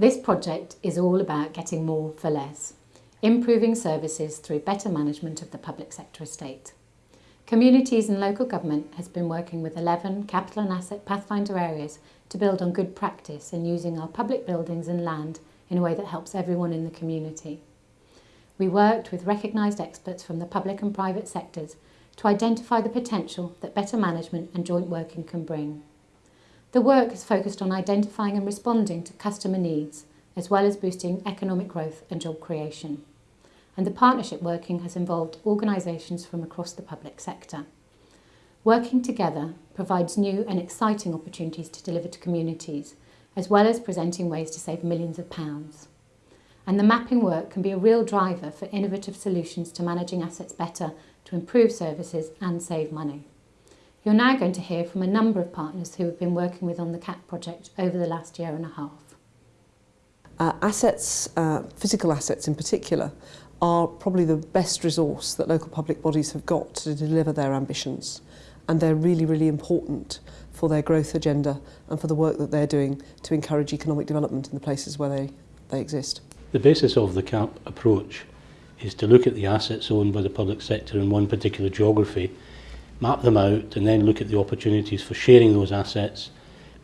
This project is all about getting more for less, improving services through better management of the public sector estate. Communities and local government has been working with 11 capital and asset pathfinder areas to build on good practice in using our public buildings and land in a way that helps everyone in the community. We worked with recognised experts from the public and private sectors to identify the potential that better management and joint working can bring. The work has focused on identifying and responding to customer needs, as well as boosting economic growth and job creation. And the partnership working has involved organisations from across the public sector. Working together provides new and exciting opportunities to deliver to communities, as well as presenting ways to save millions of pounds. And the mapping work can be a real driver for innovative solutions to managing assets better to improve services and save money. You're now going to hear from a number of partners who have been working with on the CAP project over the last year and a half. Uh, assets, uh, physical assets in particular, are probably the best resource that local public bodies have got to deliver their ambitions. And they're really, really important for their growth agenda and for the work that they're doing to encourage economic development in the places where they, they exist. The basis of the CAP approach is to look at the assets owned by the public sector in one particular geography map them out and then look at the opportunities for sharing those assets,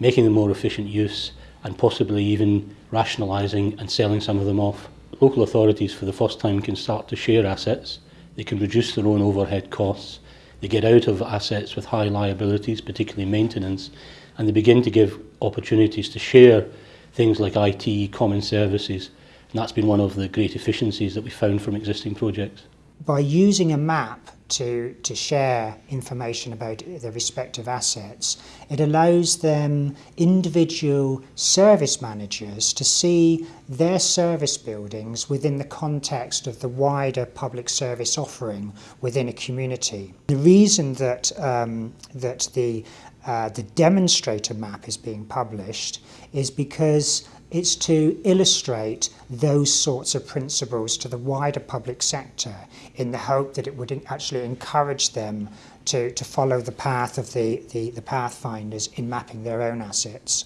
making them more efficient use and possibly even rationalising and selling some of them off. Local authorities for the first time can start to share assets, they can reduce their own overhead costs, they get out of assets with high liabilities, particularly maintenance, and they begin to give opportunities to share things like IT, common services, and that's been one of the great efficiencies that we found from existing projects. By using a map to, to share information about their respective assets. It allows them, individual service managers, to see their service buildings within the context of the wider public service offering within a community. The reason that, um, that the, uh, the demonstrator map is being published is because it's to illustrate those sorts of principles to the wider public sector in the hope that it would actually to encourage them to, to follow the path of the, the, the pathfinders in mapping their own assets.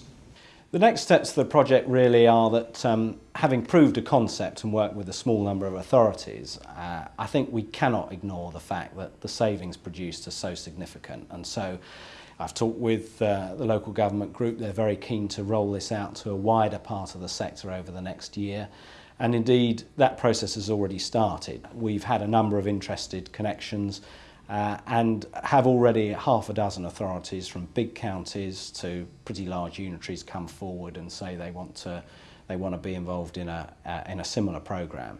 The next steps of the project really are that um, having proved a concept and worked with a small number of authorities, uh, I think we cannot ignore the fact that the savings produced are so significant. And so I've talked with uh, the local government group. They're very keen to roll this out to a wider part of the sector over the next year. And indeed, that process has already started. We've had a number of interested connections uh, and have already half a dozen authorities from big counties to pretty large unitaries come forward and say they want to, they want to be involved in a, uh, in a similar programme.